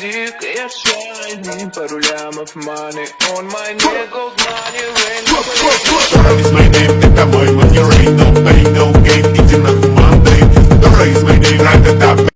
dick is shining Пару лямов маны on my nigga's money Rain Shut is my name, это мой манерей No pain, no gain, иди на Monday Дора is my name, right at